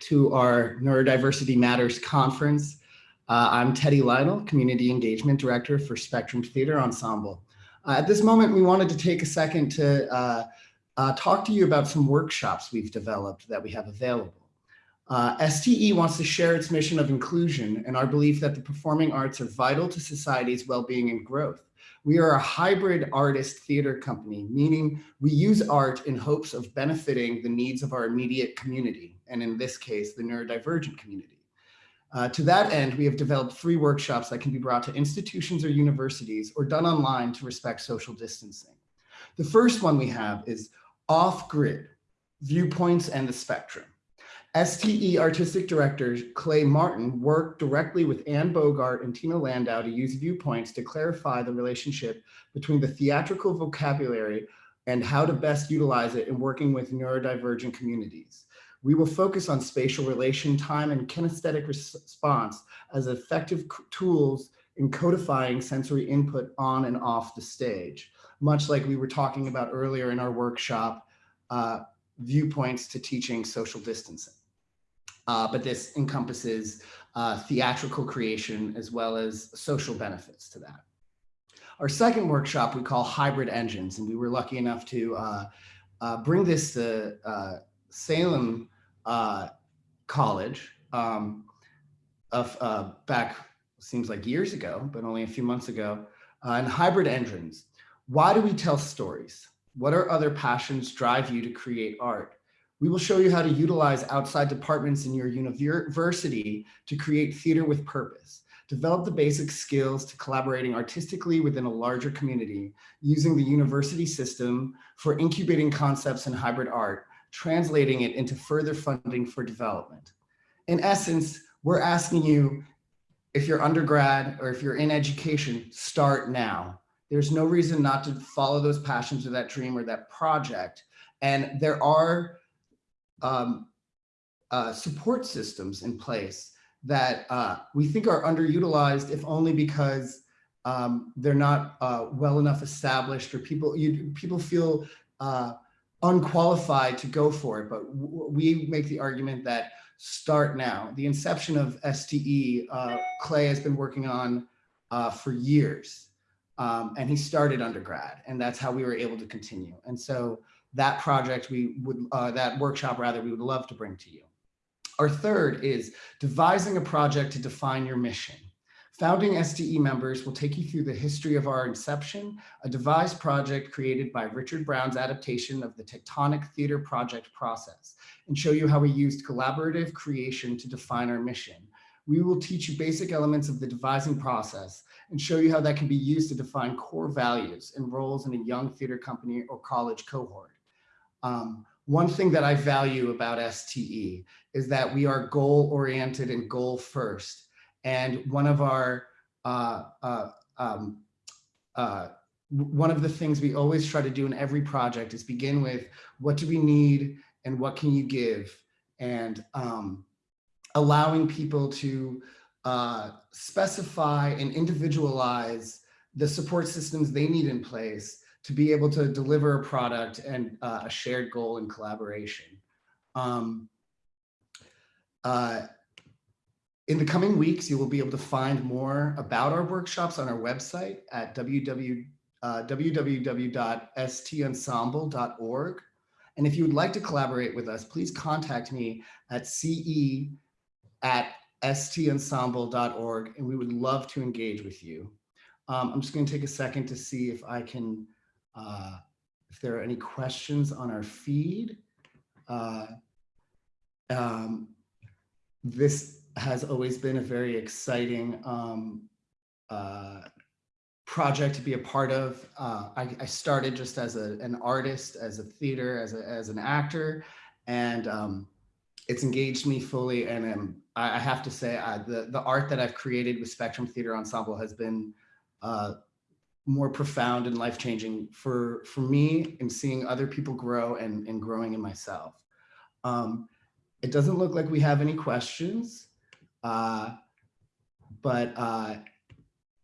to our Neurodiversity Matters conference. Uh, I'm Teddy Lytle, Community Engagement Director for Spectrum Theater Ensemble. Uh, at this moment, we wanted to take a second to uh, uh talk to you about some workshops we've developed that we have available. Uh, STE wants to share its mission of inclusion and our belief that the performing arts are vital to society's well-being and growth. We are a hybrid artist theater company, meaning we use art in hopes of benefiting the needs of our immediate community, and in this case, the neurodivergent community. Uh, to that end, we have developed three workshops that can be brought to institutions or universities or done online to respect social distancing. The first one we have is Off-Grid, Viewpoints and the Spectrum. STE artistic director Clay Martin worked directly with Anne Bogart and Tina Landau to use viewpoints to clarify the relationship between the theatrical vocabulary and how to best utilize it in working with neurodivergent communities. We will focus on spatial relation time and kinesthetic response as effective tools in codifying sensory input on and off the stage, much like we were talking about earlier in our workshop, uh, viewpoints to teaching social distancing uh, but this encompasses uh, theatrical creation as well as social benefits to that. Our second workshop we call Hybrid Engines, and we were lucky enough to uh, uh bring this to uh, Salem uh, College um, of back, seems like years ago, but only a few months ago, and Hybrid Engines. Why do we tell stories? What are other passions drive you to create art? We will show you how to utilize outside departments in your university to create theater with purpose. Develop the basic skills to collaborating artistically within a larger community using the university system for incubating concepts in hybrid art, translating it into further funding for development. In essence, we're asking you, if you're undergrad or if you're in education, start now. There's no reason not to follow those passions or that dream or that project. And there are um, uh, support systems in place that uh, we think are underutilized, if only because um, they're not uh, well enough established or people you, people feel uh, unqualified to go for it. But we make the argument that start now. The inception of STE, uh, Clay has been working on uh, for years. Um, and he started undergrad and that's how we were able to continue. And so that project we would, uh, that workshop rather, we would love to bring to you. Our third is devising a project to define your mission. Founding STE members will take you through the history of our inception, a devised project created by Richard Brown's adaptation of the Tectonic Theater project process, and show you how we used collaborative creation to define our mission. We will teach you basic elements of the devising process and show you how that can be used to define core values and roles in a young theater company or college cohort. Um, one thing that I value about STE is that we are goal oriented and goal first. And one of our, uh, uh, um, uh, one of the things we always try to do in every project is begin with what do we need and what can you give? And um, allowing people to uh, specify and individualize the support systems they need in place to be able to deliver a product and uh, a shared goal and collaboration. Um, uh, in the coming weeks, you will be able to find more about our workshops on our website at www, uh, www.stensemble.org. And if you would like to collaborate with us, please contact me at ce at stensemble.org, and we would love to engage with you. Um, I'm just going to take a second to see if I can uh, if there are any questions on our feed, uh, um, this has always been a very exciting um, uh, project to be a part of. Uh, I, I, started just as a, an artist, as a theater, as, a, as an actor, and um, it's engaged me fully. And I, I, have to say, uh, the, the art that I've created with Spectrum Theater Ensemble has been uh, more profound and life-changing for for me and seeing other people grow and, and growing in myself. Um, it doesn't look like we have any questions, uh, but uh,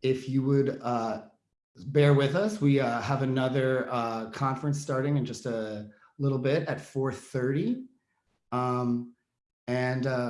if you would uh, bear with us, we uh, have another uh, conference starting in just a little bit at 4.30. Um, And uh,